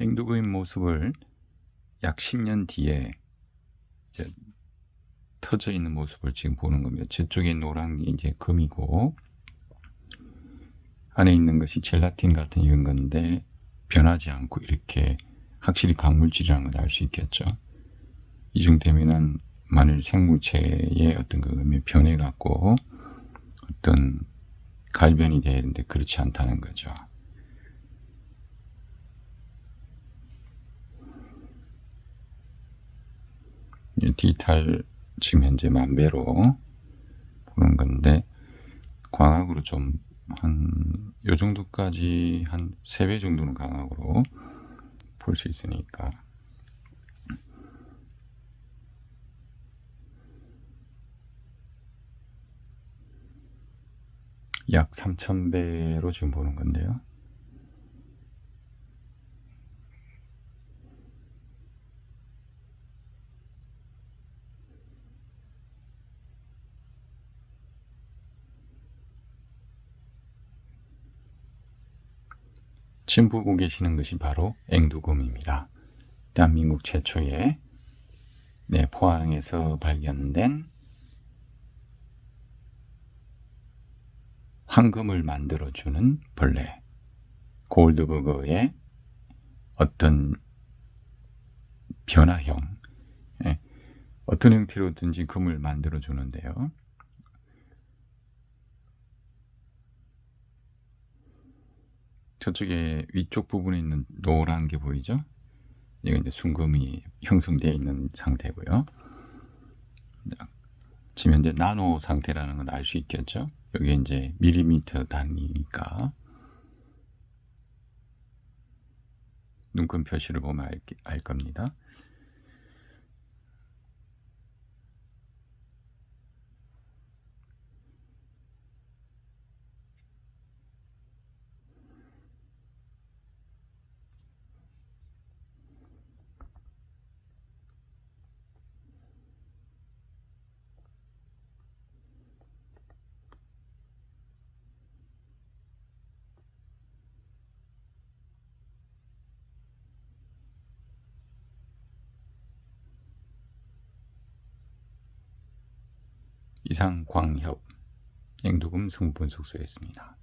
앵두금의 모습을 약 10년 뒤에 이제 터져 있는 모습을 지금 보는 겁니다. 저쪽에 노란 게 이제 금이고 안에 있는 것이 젤라틴 같은 이런 건데 변하지 않고 이렇게 확실히 광물질이라는 걸 알 수 있겠죠. 이중되면은 만일 생물체의 어떤 그 변해 갖고 어떤 갈변이 되는데 그렇지 않다는 거죠. 디지털 지금 현재 만배로 보는 건데 광학으로 좀 한 요 정도까지 한 3배 정도는 광학으로 볼 수 있으니까 약 3000배로 지금 보는 건데요. 지금 보고 계시는 것이 바로 앵두곰입니다. 대한민국 최초의 네, 포항에서 발견된 황금을 만들어주는 벌레 골드버거의 어떤 변화형 예, 어떤 형태로든지 금을 만들어 주는데요. 저쪽에 위쪽 부분에 있는 노란 게 보이죠? 이게 이제 순금이 형성되어 있는 상태고요. 지금 현재 나노 상태라는 건 알 수 있겠죠? 여기 이제 밀리미터 단위니까 눈금 표시를 보면 알, 알 겁니다. 이상 광협 앵두금 성분 숙소였습니다.